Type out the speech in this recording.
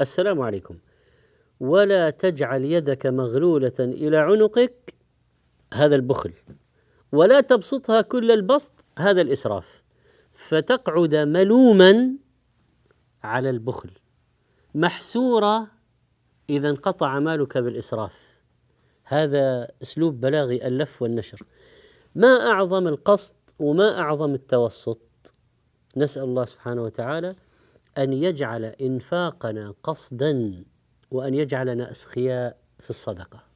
السلام عليكم. ولا تجعل يدك مغلولة إلى عنقك. هذا البخل. ولا تبسطها كل البسط. هذا الإسراف. فتقعد ملوما على البخل. محسورة إذا انقطع مالك بالإسراف. هذا أسلوب بلاغي اللف والنشر. ما أعظم القصد وما أعظم التوسط. نسأل الله سبحانه وتعالى أن يجعل إنفاقنا قصدا وأن يجعلنا أسخياء في الصدقة.